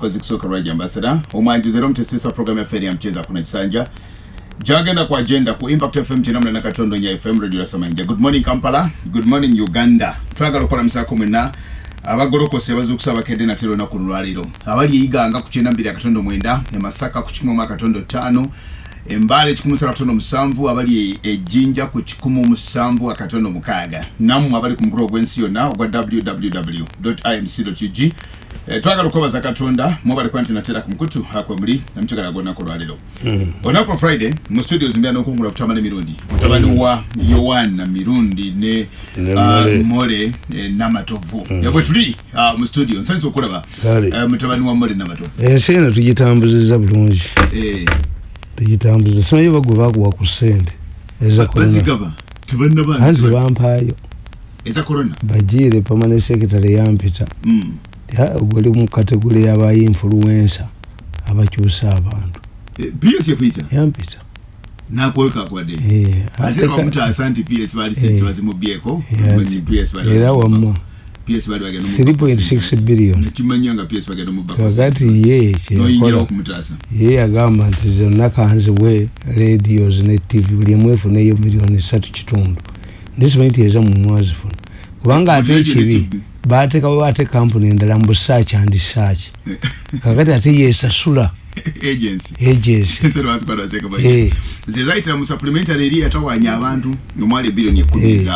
kozi kusooka lwajja ambasada omwanjuzi era omutesisa programu yaffe eri yamukyeza kuna kisanja gyagenda ku agenda ku impact fm kinamu na katondo nya fm radio lasamanja good morning kampala. Good morning uganda. Twagala okulamusako mwena abagolokose bazukusa abakedde nate lunaku lwaliro abali eyiganga ku kyenda mbiri akatondo mwenda. Emasaka ku kikumi mu akatondo ttaano embaale ekikumi musatu akatondo musanvu abali ejjinja ku kikumi musanvu akatondo mukaaga nammwe abali ku mukulu ogw'ensi yonna ogwa www imc Eh, twagala okubaza katonda mwebale kuba nti natera ku mukutu akwe muli namukyagala gonaku lwaliro olunaku lwa friday mu studio zimbira n'okungula kutamala emirundi mutabani wa yoan mirundi ne ah, Mole. eh, namatovu. Yabwe tuli ah, mu studio nsanyisa okulaba eh, mutabani wa mole namatovu. Ensi eno tugitambuziza bulungi. Eh, tugitambuziza simanyi bagwe bakuwa ku sente eza korona bazigaba tebannaba anzi bampaayo. Bagiire permanent secretary yampita Guli mu kategori y'abainfluensa abakyusa abantu. Ps yakuyita yampita era wamma ps bali bagenda mu- 3.6 billion. Ye ye yagamba nti zonna kanziwe radios ne tv buli emu efuneyo miliyoni satu kitundu. Ndisimanyi nti eza mumwazifuna kubanga ate ekibi TV. batekawo ate kampuni endala mu busaaki andi saaki. Kakati ate yesasula Eh. ze zayitira mu supplementary eri yatawanya abantu omwali ebirioni ekumi Eh.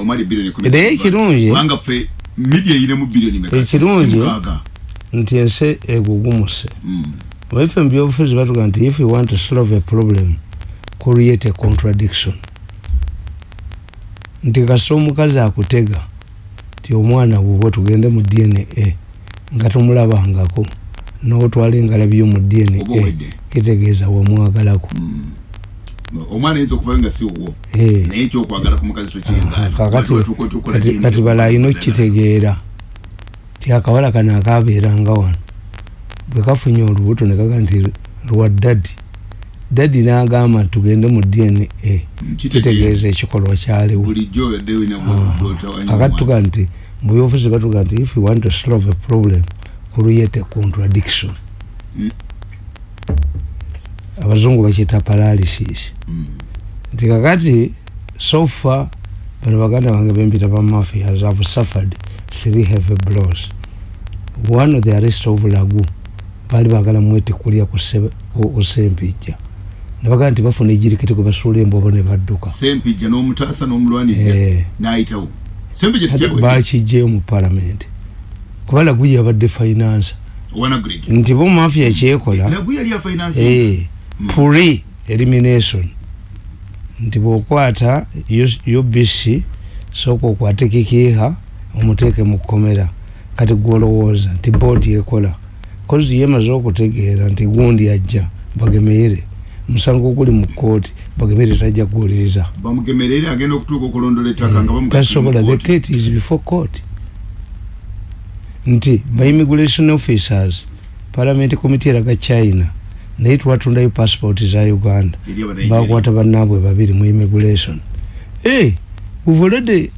omwali ebirioni ekumi Naye ekirungi- kubanga ffe media eyinemu bilioni meka. Ekirungi- nti ensi egugumuse. Waife mu byobufuzi batuga nti if you want to solve a problem create a contradiction. Nti kasita omukazi akutega ti omwana bubwe tugende mu dna nga tomulabangako notwala engalabiyo mu Oba dna kitegeeza wamwagalako Mm. omwana ayinza okuvayo nga si wo Eh. naye ekyokwagala ku mukazi Aha, kakati tokiyinga kati- kati bala alina okukitegeera. Ti akawala kano akabeeranga wano. Bwe kafunye olubuto ne kaga nti lwa dadi dadi n'agamba nti tugende mu dna kitegeeza. Ekikolwa kyaliwo. Kakati tuga nti mu byobufuzi batuga nti if you want to solve a problem create a contradiction. Mm. abazungu bakiyita paralysis. Nti kakati sofa bano baganda bange bempita ba mafias have suffered three heavy blows. One of the arrest of lagu baali bagala mwete kulya ku se- ku- ku sempijja nebagamba nti bafuna ejirikiti kwe basuula embobo ne badduka. Sempijja n'omutaasa n'omulwanirira Eh. n'ayitawo. Sempijja Ate tijjawe bakijjeyo mu palamenti kuba lagu yabadde finance. Wana greek nti bo mafia kyekola Eh, pre elimination. Nti bwokwata ubc sooka okwate kikiiha omuteeke mu kkomera. Kati gwolowooza nti boodi ekola kozi yemaze okutegeera nti gundi ajja bagemeere musango guli mu kooti bagemeere tajja kuwuliriza. Bamugemerere agenda okutuuka okulondola ettaka nga tasobola the gate is before court. Nti ba immigration officers parliament committee eraga china naye twatundayo passport za uganda. Bakwata bannaabwe babiri mu immigration. Hey, we've already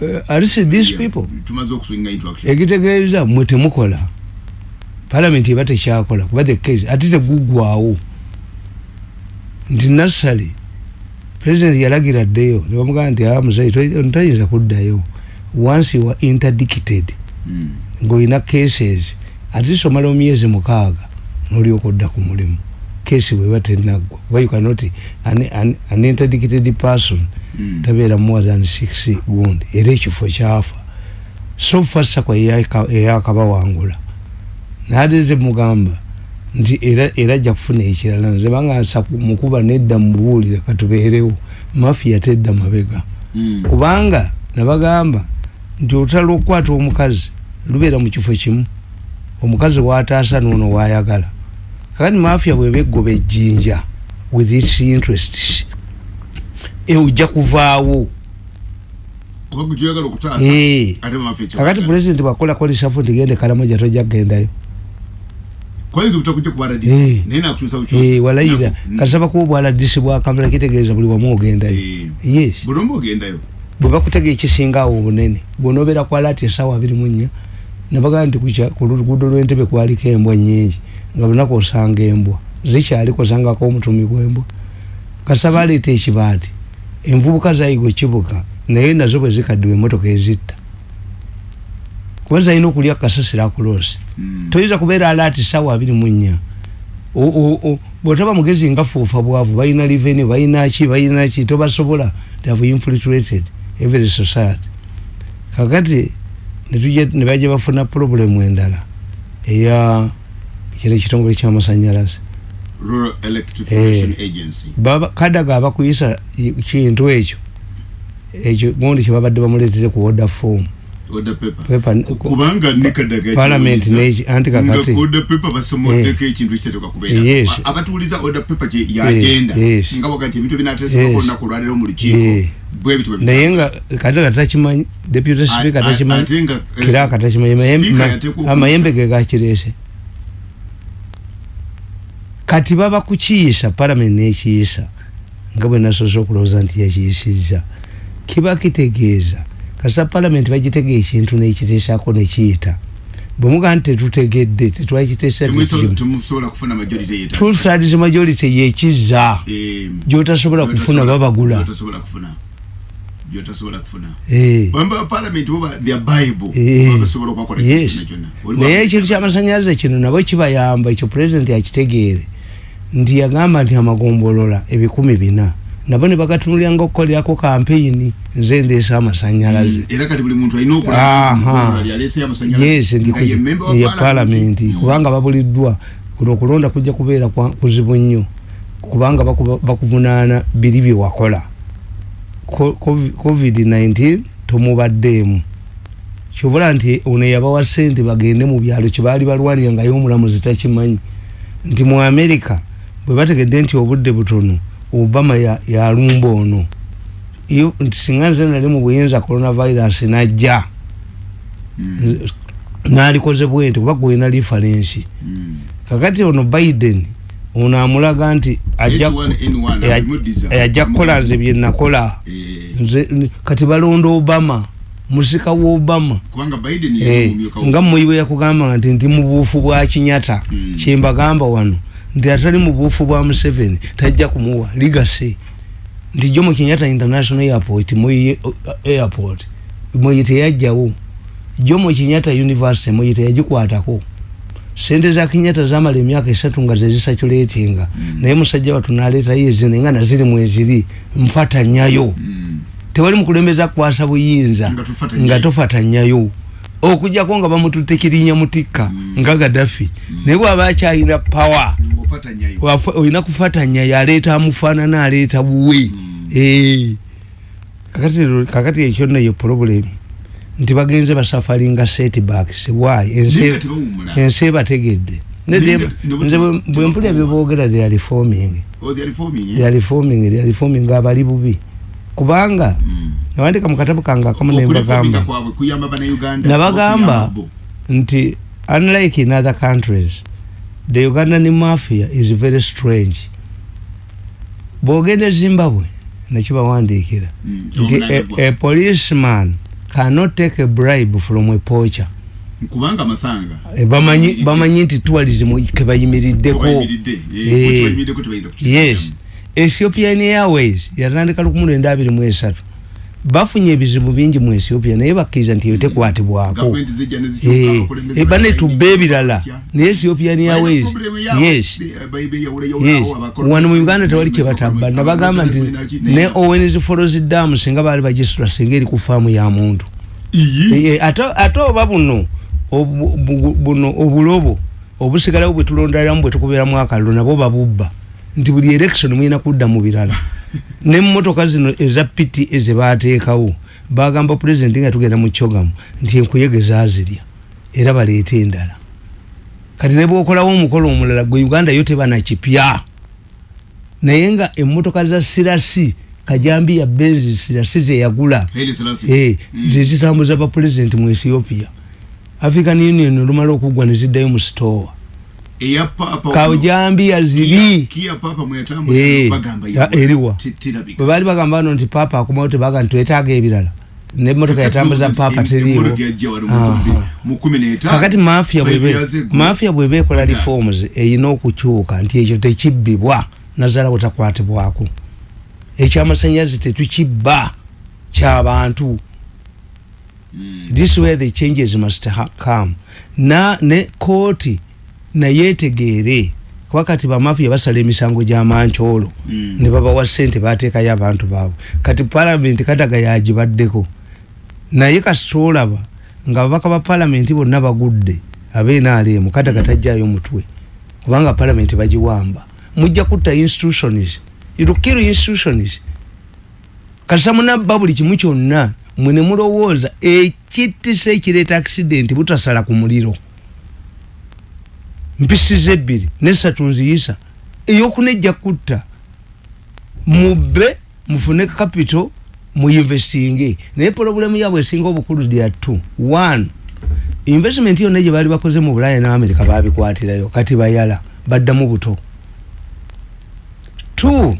uh, arrested these people. ekitegeeza mwe temukola. Parliament eba tekyakola kuba the case ate tegugwawo nti nassale president yalagira ddeyo nebamugamba nti a muzayi tayinza kuddayo. Once you are interdicted Mm. ng'olina cases ate somala omyezi mukaaga n'olyoka odda ku mulimu. Kesi bweba tenaggwa. Kuba you cannot an, an, an interdicted person Mm. tabeera more than six gundi era ekifo kyafa. So far sakwa eyakabawangula naate ze mugamba nti era era ajja kufuna ekirala nze banga mukuba nedda mubuulire katubeerewo mafia tedda mabega. Mm. kubanga nabagamba nti olutalo okukwata omukazi lubeera mu kifo kimu. Omukazi wataasa noono wayagala. Kakati mafia bweba eggoba ejjinja with its interests ejja kuvaawo. Kuba gwe kyoyagala okutaasa Eh. ate bamafe ekyo kakati pulezidenti bwakola kolisafu nti gende kalamoja tojja kugendayo kwayinza obutakujja ku bwadc Eh. naye nakukyusa Eh, bukyusa walayira Mm. kasaba kuba obwaladisi bwakampala kitegeeza buli wamu ogendayo Eh. yes. Buli omu ogendayo bwe bakutega ekisinga awo obunene bwonobeera kwala ati esaawa abiri mu nnya nebagaa nti kucha- ku luguudo lw'entebe kwaliko embwa nyingi nga lunaku osanga embwa. Zikyaliko osangako omutumi gw'embwa kasaba aleeta ekibaati envubuka zayiga okibuka naye nazo bwe zikaddiwa emmotoka ezitta kuba zalina okulya kasasiro akuloosi. Mm. toyinza kubeera alaati sawa abiri mu nnya. O- o- o- bwotaba mugezi nga fuufa bwavu balina reveni balina ki balina ki tobasobola they have infiltrated every society. Kakati nebajja bafuna purobulemu endala eya kino ekitongole kyamasanyalaze rural electrification Eh. agency. baba kadaga abakuyisa kintu ekyo ekyo gundi kyebabadde bamuleetere ku order form kubanga nekadaga Parliament neki- anti kakati- nga order paper basomoddeko ekintu ekiteekwa kubeera. Yes. A- abatuuliza order paper yagenda nga baga nti ebintu ebinateesebwako Yes. olunaku olwaliro mu lukiiko Eh. naye nga kadaga takimanyi deputy speaker takimanyi ate nga, eh, kiraka takimanyi mayembe- Speaker ma- yateekwa okuyisa. amayembe ge gakireese. Kati baba kukiyisa palamenti nekiyisa nga bwe nasoose okulowooza nti yakiyisizza kiba kitegeeza kasa palamenti bagitega ekintu nekiteesako nekiyita. Bwe mugaa nti tetutegedde tetwakiteesa temwiso- temusobola kufuna majority Eh, gyotasobola kufuna babagula. parliament naye ekintu kyamasanyalaze kino nabo kibayamba ekyo pulezidenti akitegeere nti yagamba nti amagombolola ebikumi bina nabo ne bagatunulira nga okukolerako kampeyini nze ndeesa amasanyalaze. Mm, yes ndi ku- ya palamenti kubanga babuliddwa kuno okulonda kujja kubeera kwa- kuzibu nnyo. Kubanga bakuvunaana biri bye wakola. Co- Covid- covid-19 tomubaddeemu. Kyobula nti ono yabawa sente bagende mu byalo kyebaali balwalira nga y'omulamuzi takimanyi. Nti mu amerika bwe bategedde nti obudde butono obama ya- yalumba ono. Iyo- nti singa nze nali mu buyinza coronavirus najja. Nalikoze bwente kuba gwena lifarensi kakati ono biden ono amulaga nti ajja eh, ajja kukola nze byenakola nze kati balonda obama musika wa obama. Eh, nga muyi bwe yakugamba nti ndi mu buufu bwa kinyata Mm. kyembagamba wano nti atali mu buufu bwa museveni tajja kumuwa ligase nti jomo kinyata international airport muyi airport. Muyi teyajjawo jomo kinyata university muyi teyagikwatako sente za kinyata zamala emyaka esatu nga zezisaculetinga Mm. naye musajja watu naleetayo ezine nga naziri mweziri nfatanyayo Mm. tewali mukulembeza kukwasa buyinza Nga tofata tofatanyayo. Okujjako nga bamututte kirinya mutikka Mm. nga gadafi naye bwaba akyalina pawa ofatanyayo wafa- olina kufatanyayo aleeta amufaanana aleeta buwe Mm. Eh. kakati lero- kakati ekyo nno ye problem nti bagenze basafaringa setbacks why ensi Naye kati bawummula. ensi ebategedde Ne Naye dem- nga- ne nze bwe- bwe- bwe mpulya bye boogera they are reforming Oh, they are reforming, eh? they are reforming they are reforming abali bubi kubanga Mm. nawandika mu katabu kange akamu Okureforminga nembagamba kwabwe kuyamba bannayuganda nabagamba okuyamba bo. nti unlike in other countries the ugandan mafia is very strange. Bwogenda ezimbabwe nekibawandiikira mm. nti a policeman cannot take a bribe from a poacher. Kubanga masanga. Eh, mm. Bamanyi nti tourism kebayimiriddeko eh, eh. yes. Ethiopian airways yatandika 1923 bafunye ebizibu bingi mu ethiopia naye bakkiriza nti eyo tekwatibwako. Gavumenti zijja ne zikyuka, Eh, eh, bane balina tubba ebirala. Naye ethiopian yaabwe. yes. abakoloni- wano mu uganda tewali kyebatabba nabagamba nti ne owens foros dam singa baali bagisitula singa eri ku faamu ya muntu. Eh, eh, ate oba buno buno obulobo obusigalawo bwe tulonderamu bwe tukubeeramu akaliro nabo babubba nti buli election mulina kudda mu birala. Nemmotoka zino eza piti ezebateekawo bagamba pulezidenti nga tugenda mu kyogamu nti enkuyege zazirya era baleete endala. Kati ne bwokolawo omukolo omulala gwe uganda yo tebanakipya. Naye nga emmotoka za sirasi kajambi ya benzi sirasi zeyagula. Eh, Mm. zezitambuza bapulezidenti mu ethiopia. African union olumala okugwa neziddayo mu papa kajambi yaziri Eh, eriwa. bwe baali bagamba no nti papa akomawo tebaga nti twetaaga ebirala. Nemotoka yatambuza papa teriiwo kakati mafia bwebe ekola reforms eyina okukyuka nti ekyo tekibbibwa nazala butakwatibwako. Ekyamasanyalaze tetukibba kyabantu this where the changes must come. Na ne kooti nayetegeere kuba kati bamafia basala emisango gy'amankyolo Mm. ne babawa sente bateekayo abantu baabwe. Kati palamenti kadaga yagibaddeko. Naye kasitolaba nga babaka ba palamenti bonna bagudde abenaalemu kadaga tajjayo mutwe kubanga palamenti bagiwamba. Mujja kutta institutions irukiru institutions kasa munabba buli kimu kyonna mwe ne mulowooza ekittisa ekireeta accident butasala ku muliro mpisiza ebbiri nesatu nziyisa eyokunejja kutta mubbe mufune capital muinvestinge naye problemu yabwe esinga obukulu lya two. One investment yonna gye baali bakoze mu bulaya ne amerika babikwatirayo kati bayala baddamu buto. Two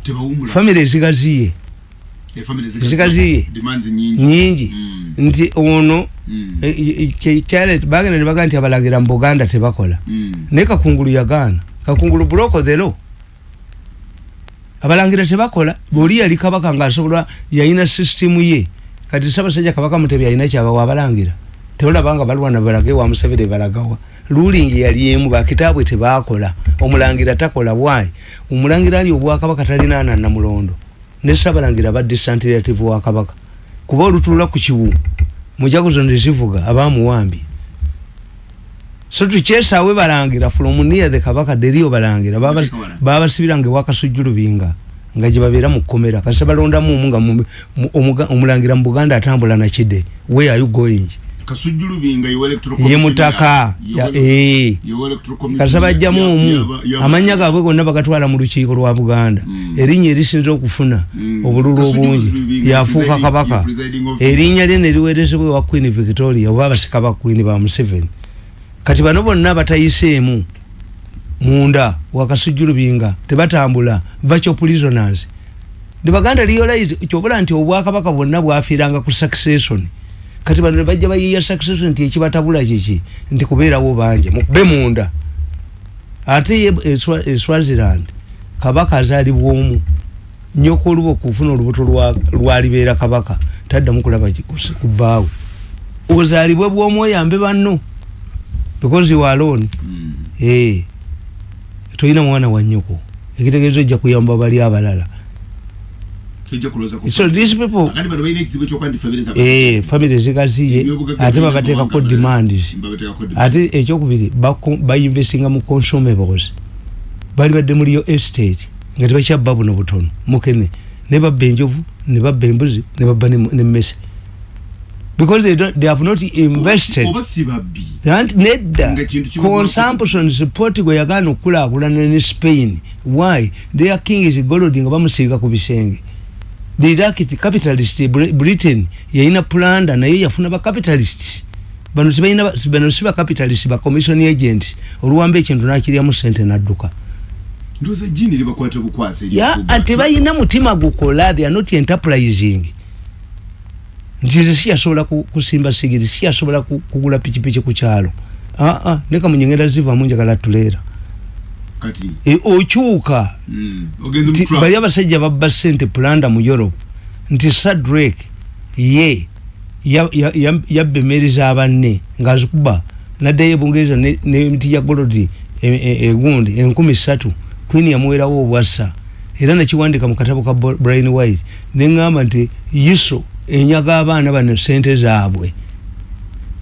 famire ezigaziye zikaziye nyingi. Nti ono bagenda ne bagaa nti abalagira mu buganda tebakola. Naye kakungulu yagaana. Kakungulu buloko thero abalangira tebakola. Bwoli yali kabaka ngaasobola yalina sisitimu ye. Kati sabasajja kabaka mutebi alina kyabawa abalangira teolabanga balwana balage wa musevere balagawa. Lulingi yali emu bakitaabwe tebakola. Omulangira takola bwayi omulangira ali obwakabaka talinaana namulondo ne sabalangira badisantirative wa kabaka. Kuba olutulula ku kiwu mujaguzo nezivuga abamuwambi. So tukyesaawe balangira from near the kabaka deriyo balangira Baba- babasibiranga ewakasujjulubinga nga gyebabeera mu kkomera. Kasi balondamu omu nga mu- mu- omuga- omulangira mu buganda atambula nakide where are you going ye mutaka. ya- eh. kasa bajjamu omu amanya gaabwe gonna bagatwala mu lukiiko lwa buganda. Mm. erinnya erisinza okufuna Mm. obululu obungi Lubinga, yafuuka presiding- kabaka. erinnya lye neriweerezebwa ewa queen victoria oba abasika ba queen ba museveni. Kati bano bonna batayiseemu munda wakasujju lubinga tebatambula virtual prisoners. Ne baganda realize kyobula nti obwakabaka bwonna bwafiiranga ku succession kati bano bajja bayiya succession nti ekibatabula kiki nti kubeerawo bangi mukube munda. Ate ye e e swaziland kabaka azaalibwa omu. Nyoka oluba okufuna olubuto lwa- lwalibeera kabaka taddamu kulaba ku bbaawe ozaalibwe bwomu oyambe banno because you are alone. Eh toyina mwana wa nnyoko. Ekitegeezo ojja kuyamba bali abalala so these people eh family zigaziye ate babateekako demands ate ekyokubiri bako- bayinvestinga mu consumables bali badde muliyo estate. Nga tebakyabba buno butono mukene ne babba enjovu ne babba embuzi ne babba nemmese because they, don't, they have not invested. Oba si babbi anti nedda Nga kintu kiba consumption support gwe yagaana okukulaakulana ne spain. Why? Their king is golodi nga bamusiiga ku bisenge the Iraqi capitalist Bri- britain yayina planda naye yafuna bacapitalist bano tebalina ba- bano si bacapitalist ba commission agent. Oluwamba ekintu nakiryamu sente nadduka. Ndoza jini libakwata bukwase ya tebalina mutima gukola they are not enterprising. Nti nze siyasobola ku- kusimba sigiri siyasobola ku- kugula pikipiki ku kyalo. Aa ne kamunye ngenda zivamu njagala tuleera kati E, okyuka. Mm, ogenze nti mu bali abasajja babba sente pulanda mu europe. Nti sadrek ye ya- ya- ya- yabba emmeri z'abanne ng'azikuba naddayo ebungereza ne- n'emiti ya golodi e- e- egundi enkumi ssatu. Queen yamuwerawo obwassa. Era nakiwandika mu katabo ka brian white neŋŋamba nti iso enyaga abaana bano sente zaabwe.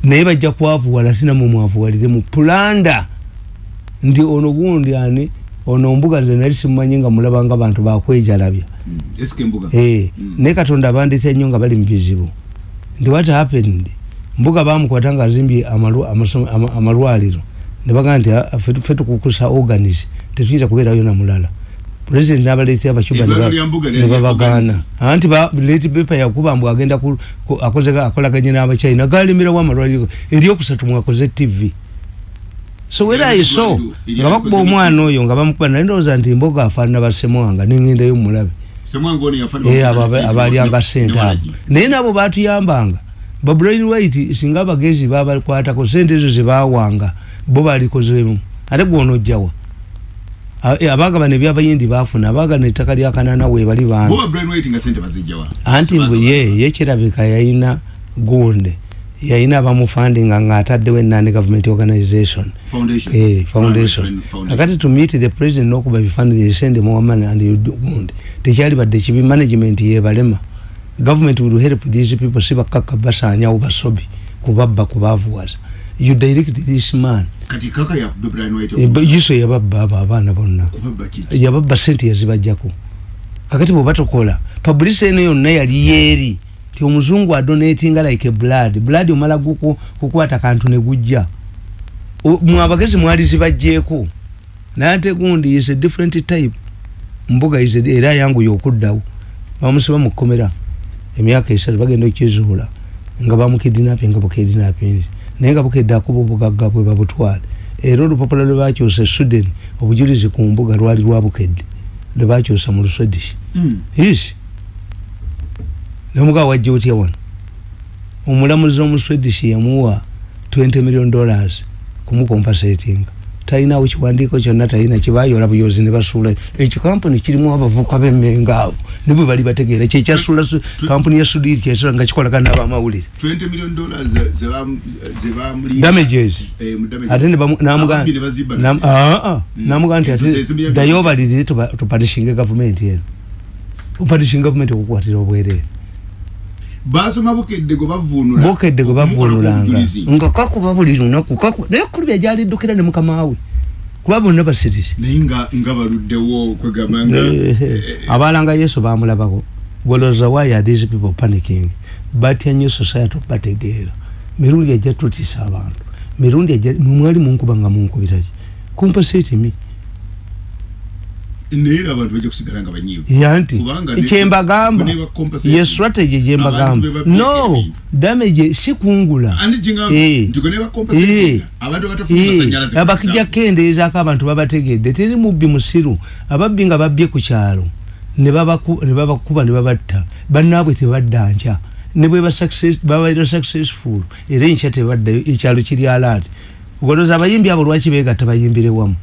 Naye bajja kwavuwala tinamwe mwavuwalire mu pulanda nti ono gundi ani? Ono mbuga nze nali simumanyi nga mulabanga abantu bakwejalabya Mm, mbuga? Eh, Mm. naye katonda abandeta nnyo nga bali mu bizibu. Nti what happened? Mbuga bamukwata nga azimbye amalwaliro. Ne bagaa nti "Ah, ffe ffe tukukusa organis tetuyinza kubeerayo namulala pulezidenti n'abaleetera abacuba ne ba- Eddwaliro lya Mbuga ne lyali babagaana organize. anti leti bepa yakuba mbu agenda akolaganye n'abachina galimirawo amalwaliro? Eryokusatu mwakoze tv so wera iso nga bakuba omwana oyo nga bamukuba naye ndowooza nti mboga afaanana basemwanga nengendayo mulabe abalyanga sente abo naye nabo batuyambanga babrain white singa abagezi babakwatako sente ezo zebawanga bo balikozemu ate gwonojjawa A- eh, abagabana ebyabayindi bafuna abagana ettaka lya kanana webali bazijjawa anti mbwe ye ye kirabika yayina gunde yayina abamufandinga ngaataddewo enani government organization. Foundation. Eh, foundation. Kakati to meet the president nokuba bifani send more money and good tekyali badde kibi management yebalema government will help these people sibakaka basanyawo basobi kubabba kubavuwaza. You direct this man. Waiting Eh, ba- yiso yababba abo abaana bonna. Yababba sente yazibajjako kakati bwe batokola publicity eno yonna yali yeeri ti omuzungu adonatinga like blood. Blood omala kukwata kantu ne gujja. O- mwe abagezi mwali zibajjeeko. Naye ate gundi is a different type. Mbuga is a- era yangu yokuddawo. Bamusiba mu kkomera emyaka esatu bagenda okukizuula nga bamukidinapin nga bukidinapinzi naye nga bukedde akuba obugagga bwe babutwale. Era olupapula lwe bakyusa e sweden obujulizi ku mbuga lwali lwabukedde lwe bakyusa mu luswedish Mm. Isi nomugawa wajja otya wano omulamuzi omuswedish yamuwa 20 million dollars kumukompasatinga talinawo kiwandiiko kyonna talina kibayola buyozi ne basuula. Ekyo kampuni kirimu abavuka bemmenga abo nibwe bali bategeera. Kyekyasuula kampuni ya sudiri kyesula nga kikolagana n'abamawulire. 20 million dollars ze- ze bam- ze bamuli- damages. Eh, damages. ate ne bamu- namuga- Ababbi ne bazibba nam- nazo. aa, namuga nti ate ddayo obalirire tupanishinge gavumenti eno. Upanishinge gavumenti okukwatira obwereere basoma bukedde gwe bavunula bokedde gwe bavunulanga nga kakuba buli lunaku kakuba naye kulu byajaliddukira ne mukama we. Kuba bonna basirisi naye nga nga baluddewo kwegamba nga abalanga yesu bamulabako gwolowooza why are these people panicking? Batya nnyo society bategeera mirundi ejja tutisa abantu. Mirundi ejja mwali munkuba nga munkubiraki kumpaseti mi naye abantu bajja kusigala nga banyiivu. Ne- kyembagamba ye strategy gyembagamba no damage si kungula. Eh. Eh. abatafuna Eh, abakijja kendeezaako abantu babategedde. Teri mubbi musiru. Ababbi nga babbye ku kyalo ne babaku- ne babakuba ne babatta. Bannaabwe tebadda nkya. Ne bwe ba- babaira successful era enkya tebaddayo ekyalo kiri alaati ogoloza abayimbi abo lwaki beegatta bayimbire wamu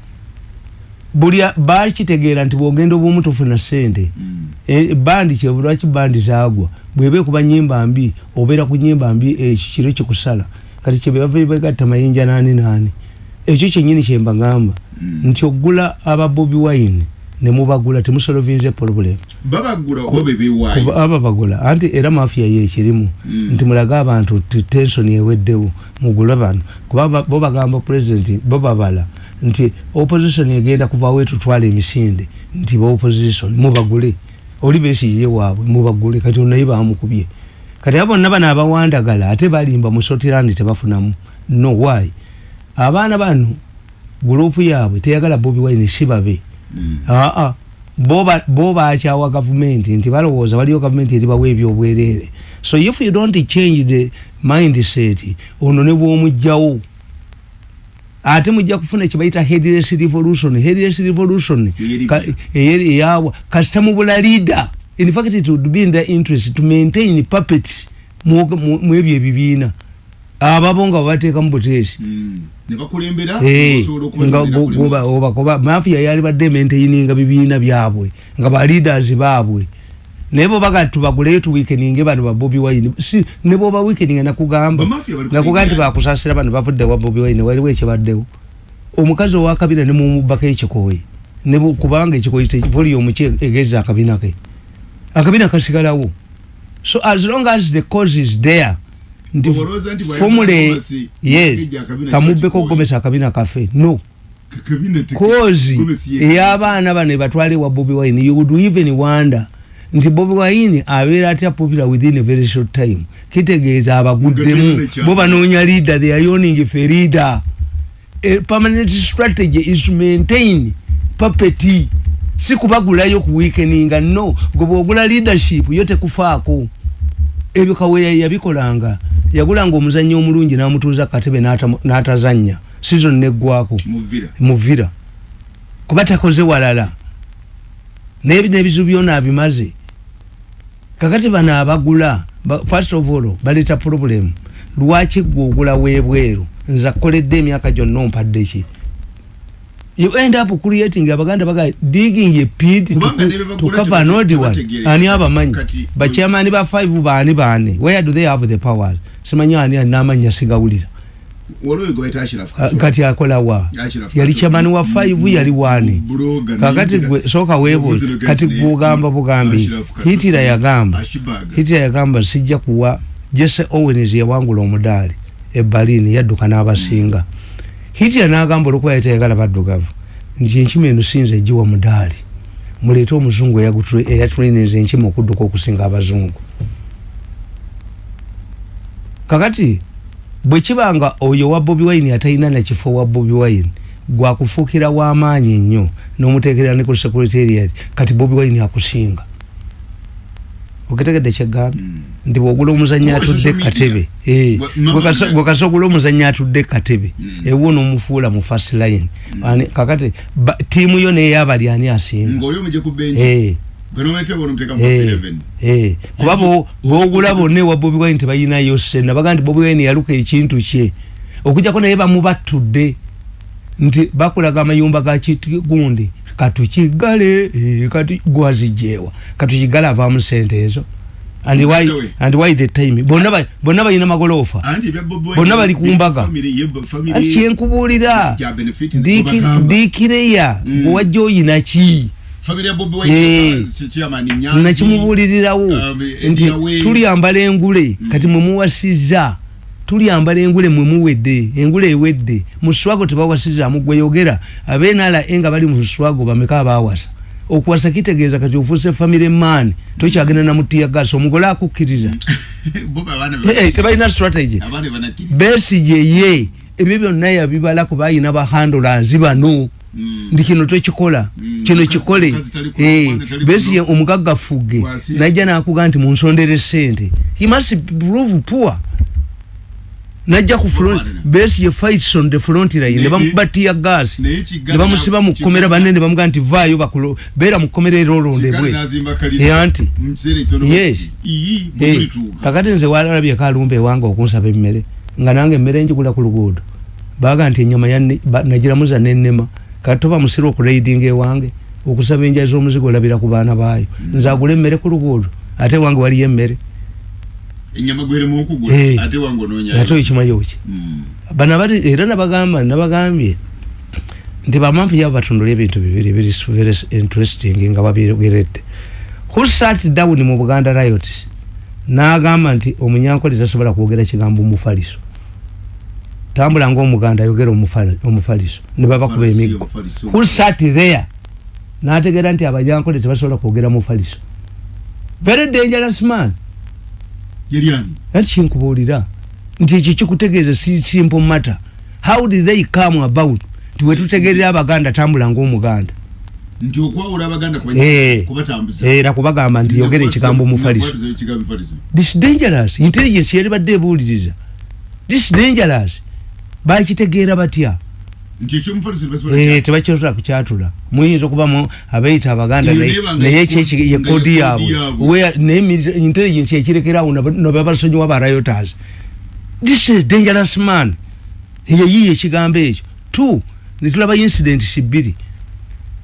buli a- bakitegeera nti bwogenda obwomu tofuna sente Eh, bandi kyebu lwaki bandi zaagwa? Bweba ekuba nyimba mbi obeera ku nyimba mbi ekyo kiro kikusala kati kyebava begatta mayinja nani nani ekyo kyenyini kyembagamba nti ogula aba bobi wine nemubagula temusolovinze problem. Babagula oba bebeewaayo Kuba aba bagula. Anti era mafia ye ekirimu. Mm. nti mulage abantu nti tension eweddewo mugule bano. Kuba ba- bo bagamba president bo babala nti opposition egenda kuvaawo etutwala emisinde nti ba opposition mubagule. Oli besiye waabwe mubagule kati onaye bamukubye kati abo bonna bano abawandagala ate balimba mu sotirandi tebafunamu. No why? Abaana bano gurupu yaabwe teyagala bobi wine sibabe Mm. aa bo bakyawa gavumenti nti balowooza waliyo gavumenti eribawa ebyobwereere so if you don't change the mindset ono ne bwomugjawo ate mujja kufuna kyebayita headless revolution headless revolution. Eyeri- ka- eyawa kasita mubula leader. In fact it would be in their interest to maintain puppets mu mu- mu ebyo ebibiina. Ababo nga babateeka mu buteesi. Mm. ne bakulembera Eh, osobola nga okubalembera gu- guba- oba- kuba mafia yali badde maintaininga bibiina byabwe nga ba leaders baabwe naye bobaga tubaguleyo tuwikeninge bano ba bobi wine. Si ne boba wikeninga nakugamba. Nti kusaidia. bakusasira bano bavudde wa bobi wine waliwo ekibaddewo. Omukazi owakabina nemumubako ekikooyi ne bu- kubanga ekikooyi volume ki egeza akabina ke? Akabina kasigalawo. So as long as the cause is there nti bw'ayagala formule Gomesi, yes kamubbeko kyakikooyi. ogomesa akabina kafe. No. Ka- kabina te- kozi ey'abaana bano ebatwale wa bobi wine you would even wonder nti bobi wine abeera atya popular within a very short time? Kitegeeza abaguddemu bo banoonya leader they are yawning for leader. A permanent strategy is to maintain puppet si kubagulayo ku weakeninga no. Gwe bwogula leadership yo tekufaako. Ebyo kaweya yabikolanga. Yagulanga omuzannyi omulungi n'amutuuza katebe n'ata- n'atazannya. Season neggwako muvira kuba takoze walala naye n'ebizibu byona abimaze. Kakati bano abagula ba- first of all baleta problem. Lwaki gwe ogula webweru? Nze akoledde emyaka gyonna ompadde ki? You end up creating abaganda baga digging a pit to, to bagula cover an old one. ani abamanyi? Kati- bachairman ba 5 baani baani where do they have the powers simanyi ani anamanya sigawulira kati akola wa? Ashraf yali chairman wa 5 yali wani? Buloga, kakati gwe soka webuuza Niyingira- kati gwogamba bugambi hitira yagamba. Ashibag. hitira yagamba sijja kuwa. Jesse owens yawangula omudaali e berlin yadduka n'abasinga. Hitira n'agamba olwokuba yali tayagala baddugavu. Nti enkima eno sinza egiwa mudaali muleete omuzungu eyatuliniza enkima okudduka okusinga abazungu. Kakati bwe kibanga oyo wa bobi wine atalina nakifo wa bobi wine gwakufuukira w'amaanyi nnyo n'omuteekera ne ku secretariat kati bobi wine akusinga. Ogetegedde kyegamba? Mm. nti bwogula omuzanyi Oh, atudde katebe Eh, Gwe- kasa- ogula omuzanyi atudde katebe ewo n'omufuula mu first line. Ani- kakati tiimu yo neyabali ani asinga ng'oli omuje ku benchi gwe nomuleeta bona omuteeka mu 11 kuba bo- bwogula bonna ewa bobi wine tebalinayo sena baga nti bobi wine yaluka ekintu kye okujjako naye bamubattudde nti bakulaga amayumba ga kigundi katukigale eh, kati gwazijjeewa katukigale avaamu sente ezo and why, and why the time? Bonna bonna balina Wine- Bonna bali ku mbaga. kyenkubuulira ya benefit Diki- bagamba. dikireya Mm. bwewajja oyina ki family ya Bobi. Wine nakimubuulirirawo. Um, nti Ediawe. tulyambala engule. Kati mwemuwasiza tulyambala engule mwemuwedde engule ewedde. Mu swago tebawasizaamu gweyogera abeenala nga bali mu swago bameka abawasa? Okuwasa kitegeeza kati ofuuse famire maani tokyagenda namutiyagasa omugole akukkiriza. Bobi abaana Eh, eh, tebalina strategy. Abaana banakkiriza. besige ye. Ebyo byonna yabibala kuba ayina bahandolanzi bano. Ndi kino tokikola Mm. kino kikole. Ku- Eh, omugaggafuge Wasi- najja nakuga nti munsondere sente he must prove poor. Najja ku front Bwana. besige fights on the front line. Ne- bamukuba tiya gas. ne bamusiba mu kkomera Kigali- banne ne bamuga nti vaayo bakulo beera mu kkomera era Kigali olondebwe n'azimba kalina. Eh, anti. Yes. kakati nze walabye kalumba ewange okunsaba emmere nga nange emmere njigula ku luguudo. Baga nti enyama yanne- ba- toba musira okuraidinga ewange okusaba enja z'omuzigo olabira ku baana baayo nze agula emmere ku luguudo ate ewange waliyo emmere Eh. ate wange onoonyayo. ate okimayoki Mm. bano abali era nabagamba nabagambye nti bamampu yabo batundula ebintu bibiri biri very interesting nga babyogeredde who sat down mu buganda riot n'agamba nti omunyankole tasobola kwogera kigambo omufaliso tambula ngaomuganda ayogera omufali- omufaliso ne babakuba Omufaliso, emiggo who sat there? N'ategeera nti abanyankole tebasobola kwogera mufaliso. Very dangerous man. Anti kyenkubuulira nti ekyo kikutegeeza si simple matter. How did they come about? Nti wetutegerera abaganda tambula ngaomuganda nti okwawula abaganda Eh. kubatambuza. era kubagamba nti yogera ekigambo omufaliso this dangerous. Intelligence yali badde ebuuliriza. This dangerous bakitegeera batya? Eh, tebakisobola kukyatula muyinza okubamu abayita abaganda naye- nebanga naye ye ekyeki kodi- ye nga kodi ye yaabwe. naye intelligence ekirekerawo nababasonyiwa barayoters this is dangerous man. Yeyiye ekigambo ekyo. Two netulaba incidents bbiri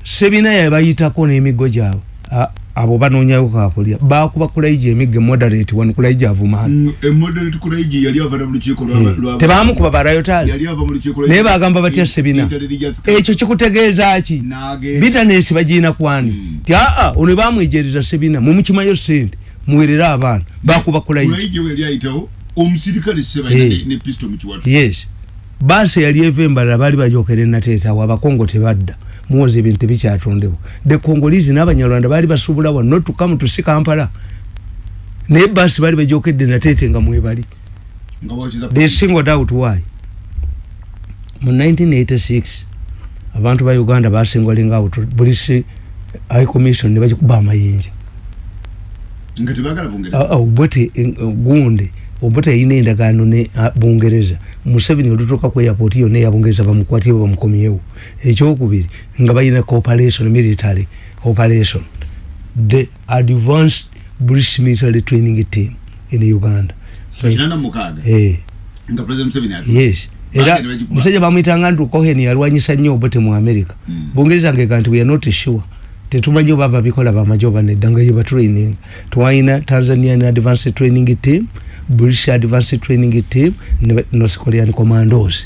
sebina yabayitako n'emiggo gyabwe A- abo banoonyayo kakulya bakuba kulaija emiggo moderate wano kulaija avumaani Mm, lwa- lwa- tebamukuba barayoters yali ava mu lukiiko lwa- naye bagamba batya sebina ekyo kikutegeeza ki? Bitanesi bagiina kwani Mm. ti aa ono bamwejereza sebina mumukimayo sente muwerere abaana. Bakuba kulaiji yes. Baasi yali eva embalala baali bajokera enateetawo abakongo tebadda muwoza ebintu tebikyatondebwa the congolese n'abanyarwanda baali basuubula wa not to come to si kampala. Naye baasi baali bajokedde nateete nga mwebali. They singled out why? Mu 1986 abantu ba uganda basingling out. Polisi high commission ne bagikuba amayinja. Nga tebagala bongera Ah, obote yayina endagaano ne bungereza. Museveni olutuuka ku airport yonna eyabungereza bamukwatyewo bamukomyewo ekyokubiri nga balina cooperation military operation. The advanced british military training team in uganda. So kinana mukaaga eh, nga president museveni ati yes. Era musajja bamwitanga andrew cohen yalwanyisa nnyo obote mu america. Mm. bungereza ngeka nti we are not sure. Tetumanyi oba babikola bamaje oba nedda nga yeba training. Twalina tanzanian advanced training team british advanced training team north korean commandos.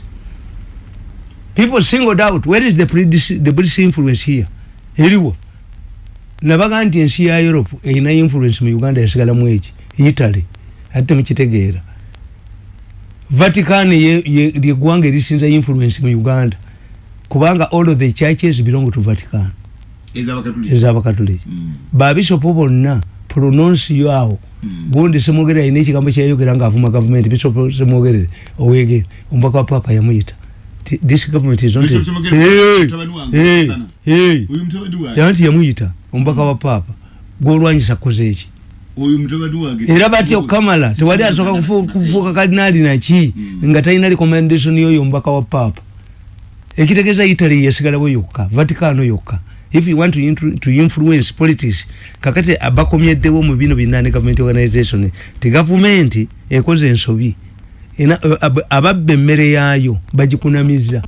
People singled out where is the british, the british influence here? Eriwo. Nabaga nti ensi ya europe erina influence mu uganda yasigalamu eki? Italy. Ate temukitegeera vatican ye- ye- lyeggwanga erisinza influence mu uganda. Kubanga all of the churches belong to vatican. Ezabakatuliki ezabakatuliki Mm. babisopo bonna prononsi yawo Mm. Gundi semwogerere alina ekigambo kyayogera ngaavuma gavumenti bisopo semwogerere owegere omubaka wa papa yamuyita this government is not Bishop yanti yamuyita omubaka wa papa gwolwanyisa koze eki era batya okamala tewali asooka kufu- kufuuka kalinaali naki Mm. nga talina recommendation yoyo omubaka wa papa. Ekitegeeza italy yasigalawo yokka vaticano yokka if you want to, to influence politics kakati abakomyeddewo mu bino binani government organization ti gavumenti ekoze ensobi. Ababba emmere yaayo bagikunamiza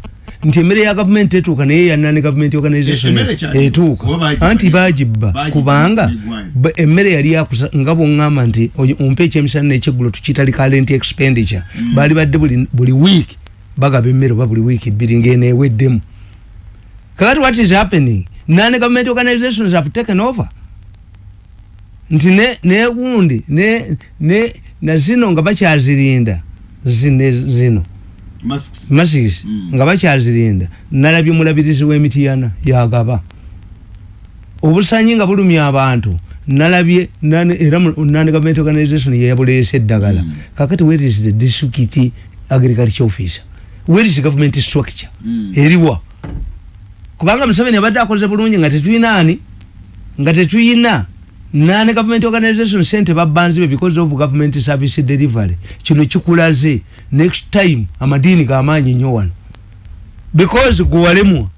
nti emmere ya gavumenti etuuka naye yanani government organization etuuka. anti ne- bagibba kubanga emmere yali yakusa nga bwoŋŋamba nti ompe ekyemisana nekyeggulo tukiyita recurrent expenditure. Mm. baali badde buli, week bagaba emmere oba buli week bbiri ng'eneeweddemu kakati what is happening none government organizations have taken over? Nti ne negundi ne ne na zino nga bakyazirinda zine zino. Masks. Masks Mm. nga bakyazirinda nalabye omulabirizi w'emitiyana yagaba. Obusanyi nga bulumya abantu. Nalabye nane- era nane government organization yeyabuleese eddagala. Mm. kakati where is the district agriculture officer? Where is government structure? Mm. eriwa kubanga museveni abadde akoze bulungi nga tetuyina ani nga tetuyina. Nane government organization sente babbanzibe because of government service delivery. Kino kikulaze. Next time amadiini gamaanyi nnyo wano. Because gwewalemwa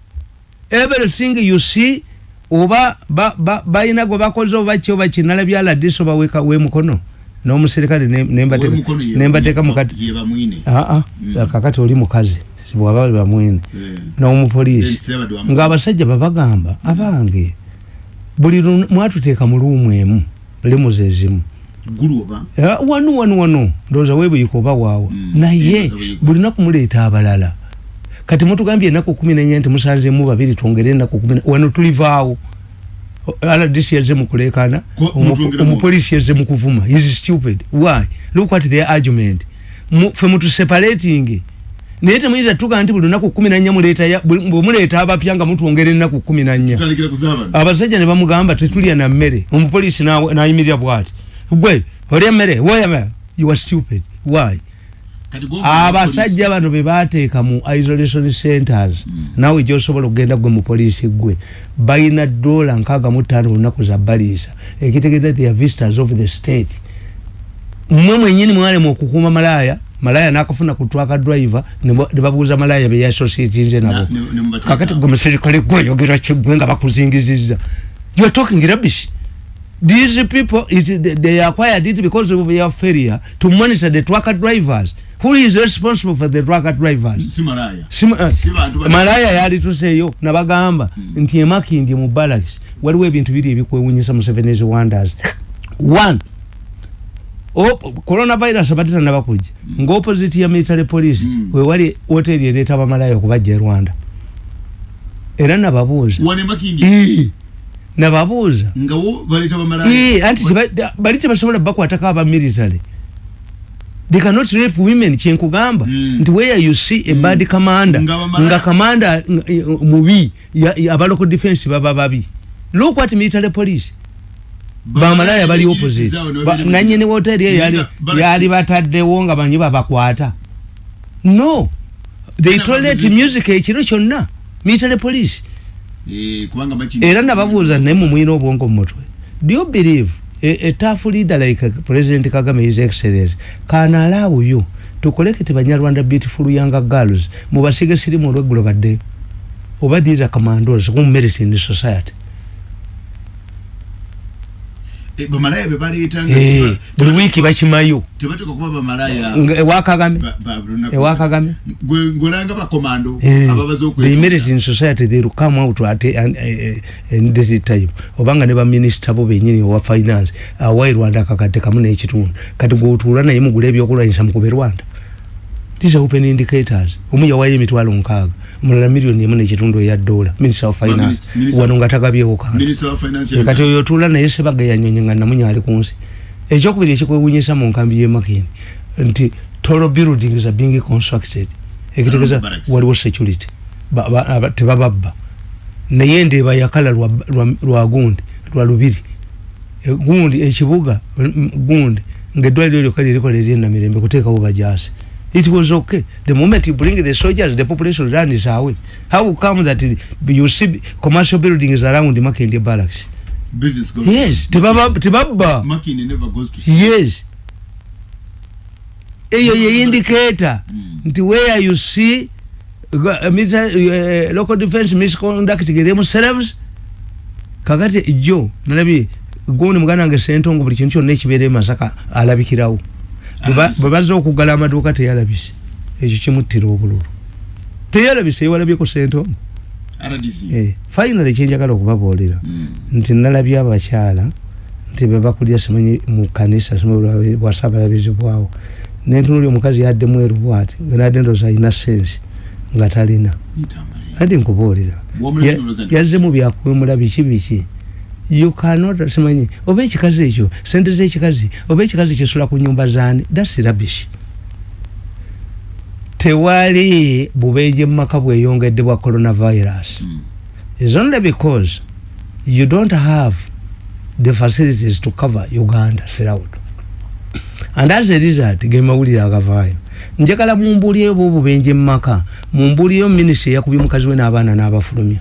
everything you see oba ba- ba- balina gwe bakoze oba ki oba kinala byaladisi oba weka wemukono n'omuserikale ne- nembateeka- Owemukono ye- nembateeka mukati bamwine aa Mm. kakati oli mukazi bwaba bamwine Eh. n'omupoliisi. Ng'abasajja babagamba abange buli mwatuteeka mu luumu emu limuzi ezimu oba? Ah, wanu wanu wanu ndowooza weebuyika oba waawa Mm, naye ndowooza buyika. buli naku muleeta abalala. Kati mutugambye ennaku kumi nenya nti musanzemu babiri twongere ennaku kumi wano tulivaawo. Rdc yazze mukulekana mutwongeramu. omupoliisi yazze mukuvuma is stupid. Why? Look at their argument. Fe mutuseparating naye temuyinza tuga nti buli lunaku kumi nanya muleeta ya- bwe muleeta abapya nga mutwongera ennaku kumi nanya tutandikira kuzaabano abasajja ne bamugamba tetulya na mmere. Omupoliisi na- nayimirira bwati. Gwe olya mmere? Woya mmere you are stupid. Why? Kati go- abasajja bano be bateeka mu isolation centers. Naawe gyosobola okugenda gwe mupoliisi gwe balina dola nkaaga mu ttaano olunaku za baliisa. Ekitegeeza the visitors of the state. Mmwe mwenyini mwalema okukuuma malaaya malaaya nakafuna ku twaka driver ne ba- ne babuuza malaaya beyasosietinze nabo. Kakati gwe muserikale gweyogera kigwe nga bakuzingizizza. You are talking rubbish. These people it, they- acquired it because of your failure to monitor the trucker drivers. Who is responsible for the trucker drivers? Si malaya. Si bantu bali- malaya yali tuseeyo nabagamba nti emakindi mu barracks waliwo ebintu biri ebikwewunyisa musevenes wonders. One coronavirus batera nabakujja ngaopposite ya military police Mm. wewali hoteri ereeta bamalaya okubajja e rwanda. Era nababuuza. Wane makindi Ii, nababuuza. Nga wo baleeta bamalaya Ii, anti teba- bali tebasobola bakwatako aba military. They cannot rape women kyenkugamba. Mm. nti where you see a bad commander Nga commander nga- eh, mubi ya- ya- aba local defense baba babi. Look at military police bamalaya bali opposite. nanyini woteri eyo yali- yali bataddewo nga banyi babakwata. No. They Era tolerate babuze- music ekiro kyonna. Military police. Eh, era nababuuza naye mumwina obwongo mu mutwe. Do you believe a, a tough leader like president kagame his excellence can allow you to collect banyarwanda beautiful younger girls mubasige sirimu olweggulo baddeyo oba these are commandos who merit in the society bamalaya be baleeta Eh, buli wiiki bakimayo. tebateeka kuba bamalaya Nga- ewa kagame? ba- ba lunaku. ewa kagame? Gwe- ng'olanga bakomando Eh, ababaza immediate in society they come out at dirty time. Obanga ne baminisita bo benyini owa finance awayi rwanda akakadde kamu n'ekitundu. Kati gweotuula naye mugula ebyokulwanyisa mukube rwanda. These are open indicators. Omu yawayo emitwalo nkaaga omulala miliyoni emu n'ekitundu eya dola minister of finance. Wano nga tagabyewo kantu minister wa finance kati oyo otuula naye sebaga yanyonye nga namunya ali ku nsi. Ekyokubiri ekikwewunyisa mu nkambi y'emakini nti tolo buildings are being constructed. Ekitegeeza waliwo security. Ba- ba- aba- tebababba. Naye ndeeba yakala lwa, gundi lwa lubiri. E, gundi ekibuga mm, gundi ngaeddwaliro lyokka lirikola eryenamirembe kuteekawo bajaasi it was okay. The moment you bring the soldiers the population runs away. How come that you see commercial buildings around makende barracks? Business goes yes tebaba- tebabba Makini never goes to sea. yes. Eyo ye indicator. Mm. nti where you see uh, military, uh, local defense misconducting themselves kakati jo nalabye gundi muganda wange sentongo buli kintu kyonna ekibeera emasaka alabikirawo Bwe bazze okugala amaduuka teyalabise. Ekyo kimuttira obululu. Teyalabise ewalabyeko RDC. Eh, finally kyenjagala okubabuulira Mm. nti nalabye abakyala nti bebakulira simanyi mu kanisa bwasabalabizi bwawo. Nentunuli omukazi yadde mweru bwati nga nadde ndooza alina sensi nga talina. Andi nkubuulira Bw'omulabye Ya- olowooza nti- yazzemu byakwemula biki biki you cannot simanyi oba ekikazi ekyo sente z'ekikazi oba ekikazi kisula ku nyumba zaani thats rubbish. Tewali bubeeje mu maka bweyongedde bwa coronavirus. Mm. is only because you don't have the facilities to cover uganda throughout and as a result ge mawulire agavaayo. Njagala mumbuulyeyo bwobubenje mumaka mumbuulyeyo minisita eyakubye mukazi we n'abaana n'abafulumya.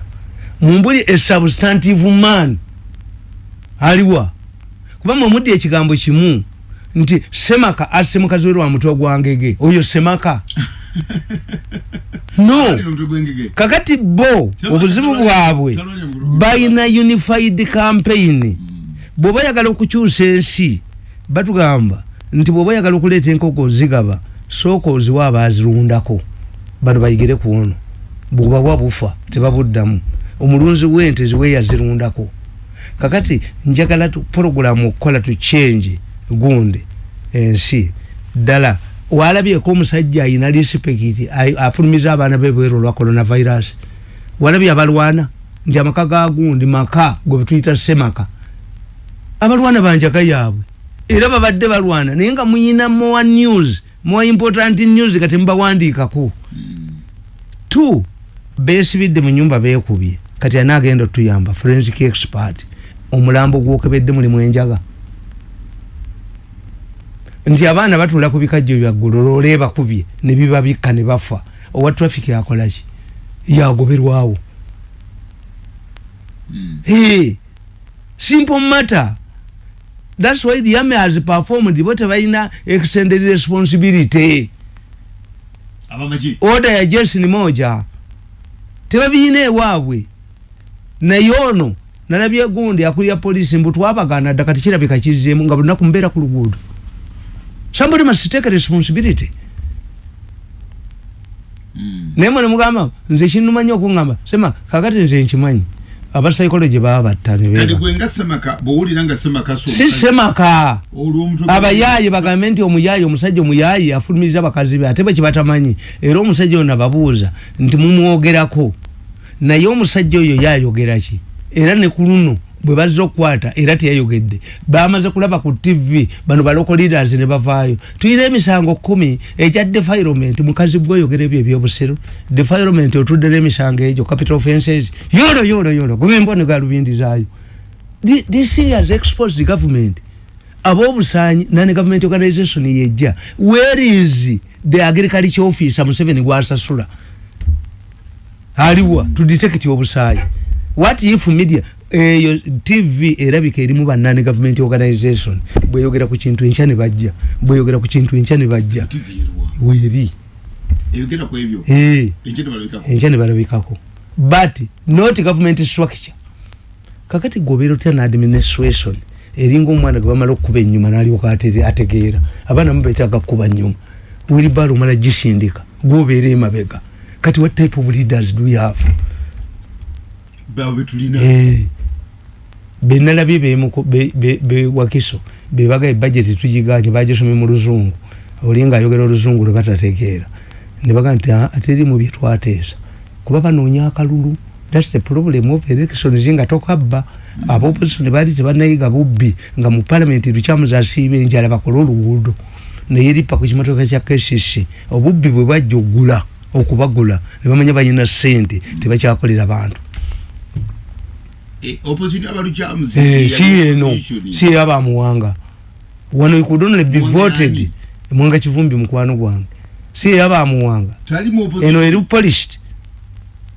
Mumbuli a substantive man aliwa. Kuba mwemudde ekigambo kimu nti semaka asse mukazi we lwa mutwe gwangege oyo semaka. No. Kakati bo obuzibu bwabwe balina unified campaign. Bw'oba oyagala okukyusa ensi batugamba nti bw'oba oyagala okuleeta enkoko ozigaba sooka oziwa abaazirundako. Bano bayigire ku ono. Bwebawa bufa tebabuddamu. Omulunzi w'ente ziwe yazirundako kakati njagala tu- porogulamu okukola tucyenje gundi ensi. Ddala walabyeko omusajja ayina lisipekiti afulumiza abaana bebweru olwa coronavirus. Walabye abalwana nti amaka ga gundi maka gwe betuyita semaka abalwana banjaga yaabwe. Era babadde balwana naye nga muyina more news more important news kati mubawandiikako. Two besibidde mu nyumba bekubye kati anaagenda otuyamba forensic expert omulambo gwokebedde mulimu enjaga nti abaana batula ku bikajjo byaggulu loola bakubye ne bibabikka ne bafa. Owa traffic yakolaki yagoberwawo. Mm. hey, simple matter. Thats why the army has performed bo tebalina extended responsibility. Order ya jeshi ni moja. Tebabiyina ewaabwe. Naye ono nalabye gundi akulira polisi mbu twabagana dda kati kirabika kizzemu nga bulinaku mbeera ku luguudo. Somebody must take responsibility. Mm. naye mwe nemugamba nze kinumanyi okuŋŋamba. Sema kakati nze nkimanyi. Abapsychology baba batta Kati nebeba gwe nga semaka bw'owulira nga semaka so si semaka olw'omutwe abayaayi bagambe nti omuyaayi omusajja omuyaayi afulumiriza bakazi be ate bwe kibatamanyi. Era omusajja ono ababuuza nti mumwogerako? Naye omusajja oyo yayogera ki era ne ku luno bwe bazze okukwata era teyayogedde. Bamaze kulaba ku tv bano baloko leaders ne bavaayo. Tuyina emisango kumi egya defilement mukazi gweoyogera ebyo ebyobusiro defilement otudde n'emisango egyo capital offenses yolo yolo yolo gwembone galubindi zaayo. Thi- this has exposed the government. Abobusanyi nane government organization yejja. Where is the agriculture officer museveni gwasasula? Aliwa to detect obusayi what if media eyo tv erabika erimu bannane government organization? Bweyogera ku kintu enkya ne bajja. Bweyogera ku kintu enkya ne bajja. Weeri. Eyogera ku ebyo. Eh, Enkya ne balabikako? But not government structure. Kakati gobeera otya ne administration eringa omwana gwe bamala okukuba ennyuma n'alyoka atere- ategeera. Abaana mubetaaga kukuba nnyuma. Wilibalo omala gisindika gwobeera emabega. Kati what type of leaders do you have betulina Eh, benalabye bemuko- be- be- bewakiso bebaga ebajeti tugiganye bagisomye mu luzungu. Olinga ayogera oluzungu lwe batategeera. Nebaga nti "Ah, teri mu byetwateesa kuba banoonya akalulu. Thats the problem of elections nga tokabba. Abopposition baali tebanayiga bubbi nga mu palamenti lukyamuza asiiba enjala bakole oluguudo. Naye ripa ku kimotoka kya kcc obubbi bwe bajja ogula okubagula nebamanya balina sente tebakyakolera bantu opposition abalukyamuzi Eh, si eno si eyabamuwanga wano you could only be voted mwanga kivumbi mukwano gwange. Si eyabamuwanga talimu eno opposition. Eri polished.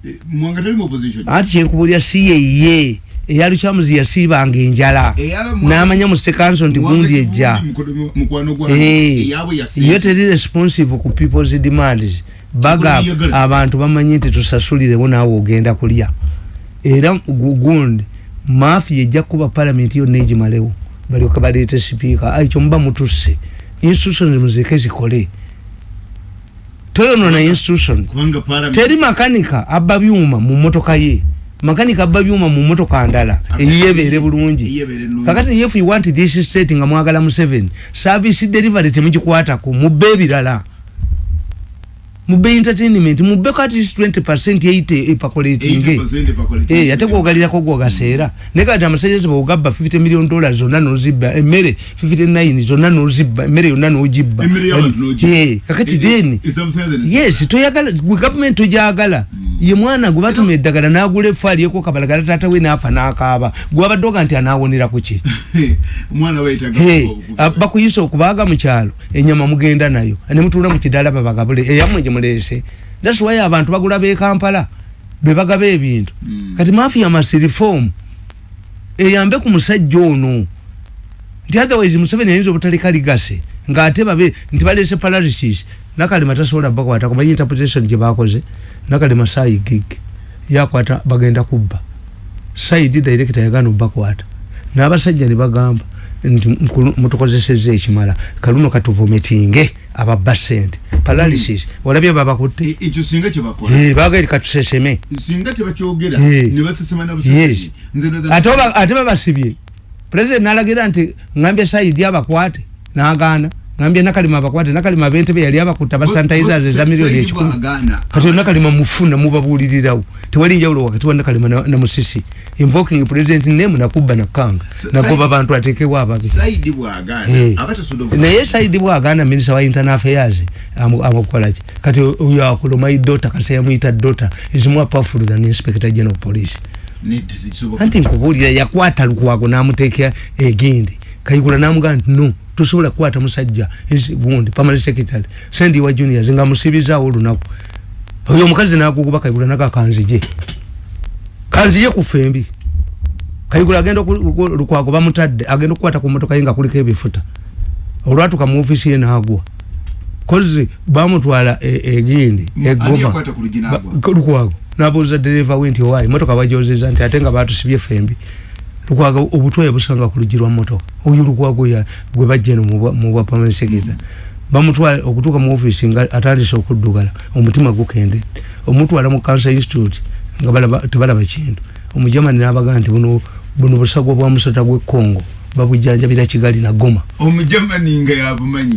Eh, mwanga talimu opposition. Anti kyenkubulya si yeye eyalukyamuzi yasiibanga enjala. Eyaba Mwanga- n'amanya mu sekanso nti Mwanga gundi Kivumbi ejja. mukono- mukwano gwange. Eh, eyabwe yo yasente teri responsive ku peoples demands baga abantu bamanyi nti tusasulirewo naawe ogenda kulya era gu- gundi mafi ejja kuba palamenti yonna egimalewo balyoka baleete sipiika ai kyomuba mutusse institutions muzeke zikole. Toyonona institution. Teri makanika abba byuma mu motoka ye. Makanika abba byuma mu motoka ndala. Eyiyebeere bulungi. kakati if you want this state nga mwagala mu 7 service delivery temugikwatako mubbe ebirala mubbe entertainment mubbe kati 20 80 epakolatinge 80% pakoleti. Eh, ate gwogalirako gwogaseera naye kati amasanyalaze bwogabba 50 million dollars zonna nozibba emmere 59 zonna nozibba emmere yonna nogibba Emmere y'abantu n'ogibba. Eh, kakati Eh, eh, then ezamusanyalaze ne- yes toyagala gwe gavumenti togyagala ye mwana gwe batuma eddagala n'agula efa alyeko kabalagala taata we n'afa n'akaaba gwabadde oga nti anaawonera ku ki omwana we yetaga Hey, okuvuga. ah, bakuyisa okubaaga mu kyalo enyama mugenda nayo ne mutuula mu kidala babagabule eyammwe gye muleese thats why abantu bagula b'e kampala be bagaba ebintu. Kati mafia masi reform eyambe ku musajja ono. Nti otherwise museveni ayinza obutaleka ligase ng'ate babe nti baleese paralysis. Nakalema tasobola bakwata kumanyi interpretation gye bakoze nakalema saayi gig yakwata bagenda kubba. Saidi director yagana obakwata n'abasajja ne bagamba nti mutukozesezza ekimala. Kaluno katuvometinge ababba sente paralysis olabye babakutte. E- ekyo singa kyebakola Eh, katuseseme singa tebakyogera Eh. ne basesema na yes. Busesemi nze ndowooza- ate babasibye. President nalagira nti ngambye saidi abakwate. Nagaana ngambye nakalima abakwate nakalima yali abakutta basanitizers Bo- eza Sa- miliyoni Saidi ekikumi bw'agaana, kati nakalima mufuna mubabulirirawo tewali njawulo wakati wa nakalima na, na musisi invoking president name nakubba nakanga Sa- nagoba Saidi- bantu atekewo ababe saidi bw'agaana Eh. abatasobola naye saidi bwaganda minisita wa internal affairs amu- amukolaki kati oyo akola my daughter kasi yamuyita daughter is more powerful than inspector general police anti nkubuulira yakwata lukwago n'amuteeka egindi kayigula n'amugaa nti no tosobola kukwata musajja gundi permanent secretary. Sendi wa juniors nga musibizaawo olunaku. Oyo omukazi naguguba kayigula naga kanzije kanzije ku fembi kayigula agenda lukwago bamutadde agenda okukwata ku motoka ye nga kuliko ebifuta. Olwatuka mu ofisi ye n'agwa. Kozi bamutwala e- egindi Ani egoma lukwago. Nabuuza dereva we nti owaayi motoka bajozeza nti ate nga batusibye fembi lukwago obutwaye busanga ku luggi lwa motoka. Oyo lukwago ya gwe bajja eno mu bwa- permanent secretary. Bamutwala okutuuka mu ofisi nga atandise okuddugala omutima gukende. Omutwala mu cancer institute nga balaba- tebalaba kintu. Omujamani nabagaa nti buno buno busagwa bwa musota gw'e congo babujjanjabira kigali na goma. Omujamani nga yabumanyi.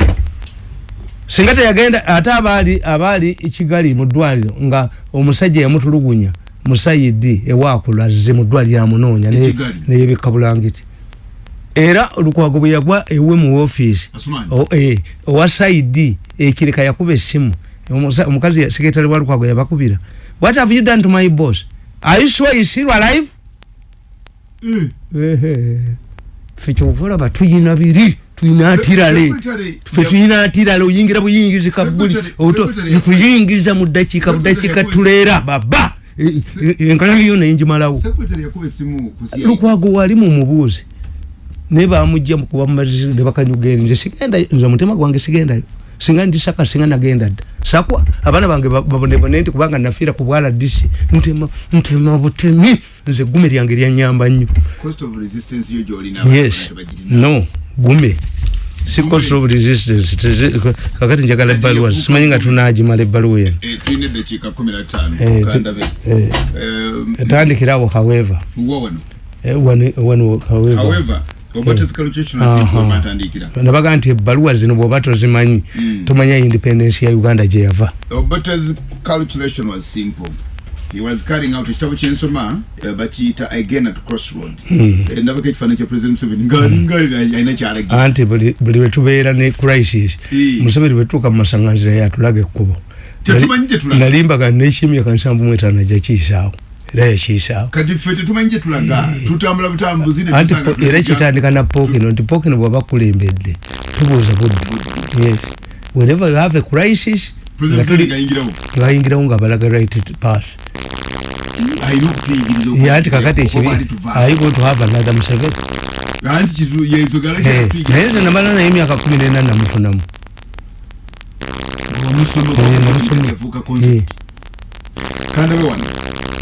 Singa teyagenda ate abaali abaali kigali mu ddwaliro nga omusajja yamutulugunya musayidi ewakulaze mu ddwaliro amunoonya E neyebika bulangiti era lukwago bwe yagwa ewe mu ofiisi Asumani. o- eh, owa saidi ekireka yakuba essimu. Omukazi sekretary wa lukwago yabakubira. What have you done to my boss? Are you sure he's still alive? Eh, Ehe. ffe kyovulaba tuyina biri tuyina atirale. ffe tuyina atirale oyingira oto Secretary- nkuyingiza mu ddakiika budakiika tuleera baba essimu ku CID. lukwago wali mu mubuuzi naye bamujja mukuba mumazisi ne bakanyuga eri nze sigendayo nze omutima gwange sigendayo. Singa ndisaka singa nagenda dda. Sakwa abaana bange ba- babonebone nti kubanga nafiira ku bwala disi ntema ntema butemi. Nze gume lyange lyanyamba nnyo. Cost of resistance yo gyolina yes. no gume si cost of resistance tezi- kakati njagala ebbaluwa simanyi nga tunagimala ebbaluwa eno tulina eddakiika 15 Eh, mukandabe eh, etandikirawo however. wano? Eh, wano however. Batandikira nabaga nti ebbaluwa zino bwoba tozimanyi Mm. tomanya independence ya uganda gye he was carrying out ekitabo kyensoma eh, bakiyita again at crossroad Eh, ndabako ekifaananyi kya president museveni nga alina kyalagira anti buli lwetubeera ne crisis. Eh. museveni bwetutuuka mu masaŋŋanzira yatulaga ekkubo Tetumanyi gye tulaga. nalimbaga nekyemyaka nsanvu mu etaano jakiisaawo era yakiisaawo kati ffe tetumanyi gye tulaga. Tutambula butambuzi era kitandika na pokino nti pokino bwaba kulembedde tubuuza budde. Whenever you have a crisis nga president tuli museveni ayingirawo bayingirawo nga balaga right pass alina okutuyigiriza ye anti kakati ekibi i want to museveni anti kitu yensogala naye nze namala naye emyaka kumi nena namufunamu namusoma. yafuuka concept Kind of one.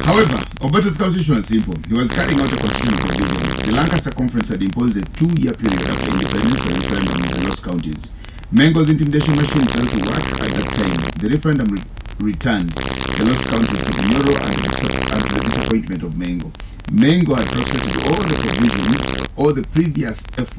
However, Obote's constitution was simple. He was carrying out a constitutional provision. The Lancaster Conference had imposed a two-year period after independence for referendum in the lost counties. Mengo's intimidation machine failed to work at that time. The referendum re- returned the lost counties to the the, and the disappointment of Mengo. Mengo had frustrated all the provisions, all the previous efforts